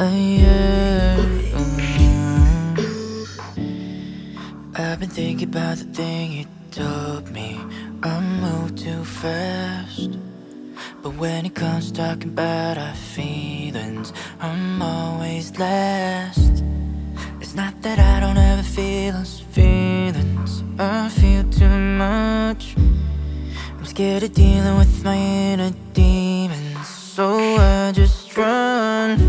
yeah. I've been thinking about the thing you told me. I move too fast. But when it comes to talking about our feelings, I'm always last. It's not that I don't ever feel those feelings, I feel too much. I'm scared of dealing with my inner demons, so I just run.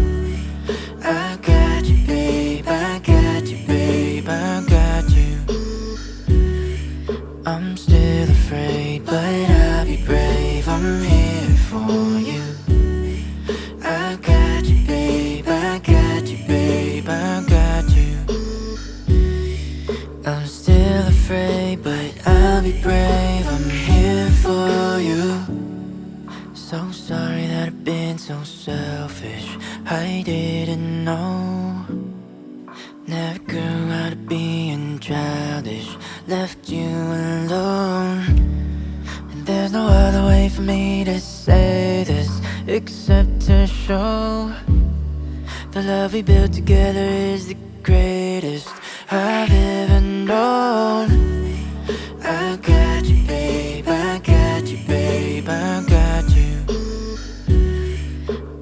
I'm still afraid, but I'll be brave. I'm here for you. I got you, babe. I got you, babe. I got you. I'm still afraid, but I'll be brave. I'm here for you. So sorry that I've been so selfish. I didn't know. For me to say this except to show the love we built together is the greatest I've ever known. I got you, babe. I got you, babe. I got you.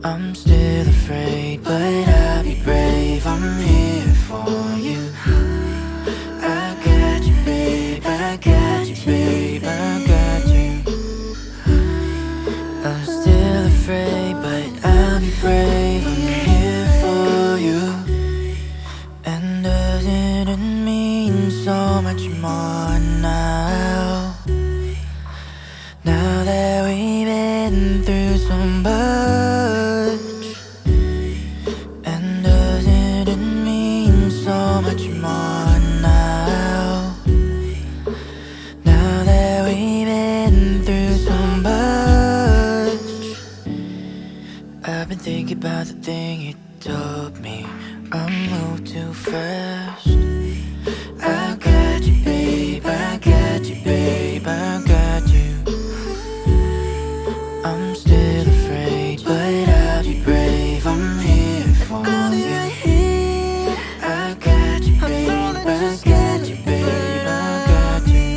I'm still afraid, but I'll be brave. I'm here so much more now? Now that we've been through so much. And doesn't it mean so much more now? Now that we've been through so much. I've been thinking about the thing you told me. I move too fast. I but I'll be brave. I'm here for you. I got you, babe. I got you, babe. I got you.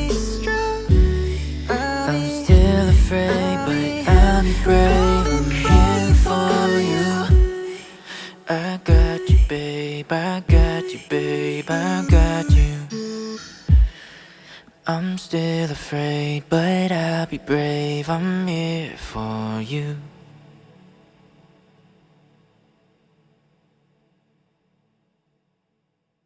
I'm still afraid, but I'll be brave. I'm here for you. I got you, babe. I got you, babe. I got you. I'm still afraid, but I'll be brave. I'm here for you.